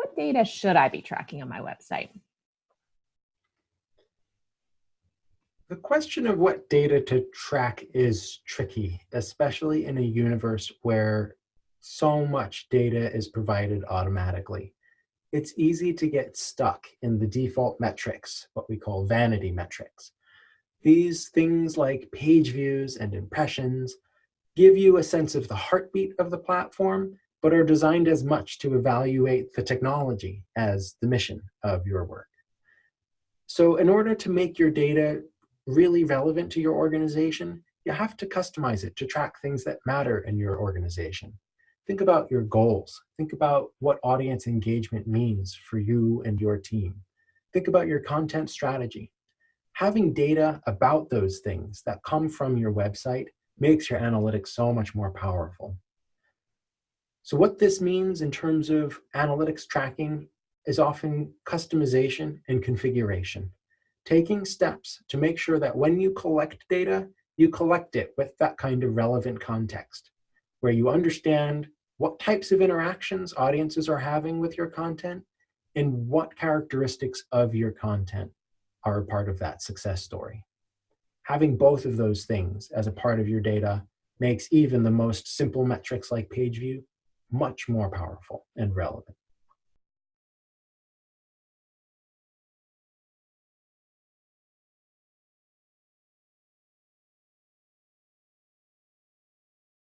what data should I be tracking on my website? The question of what data to track is tricky, especially in a universe where so much data is provided automatically. It's easy to get stuck in the default metrics, what we call vanity metrics. These things like page views and impressions give you a sense of the heartbeat of the platform, but are designed as much to evaluate the technology as the mission of your work. So in order to make your data really relevant to your organization, you have to customize it to track things that matter in your organization. Think about your goals. Think about what audience engagement means for you and your team. Think about your content strategy. Having data about those things that come from your website makes your analytics so much more powerful. So what this means in terms of analytics tracking is often customization and configuration. Taking steps to make sure that when you collect data, you collect it with that kind of relevant context, where you understand what types of interactions audiences are having with your content, and what characteristics of your content are a part of that success story. Having both of those things as a part of your data makes even the most simple metrics like page view much more powerful and relevant.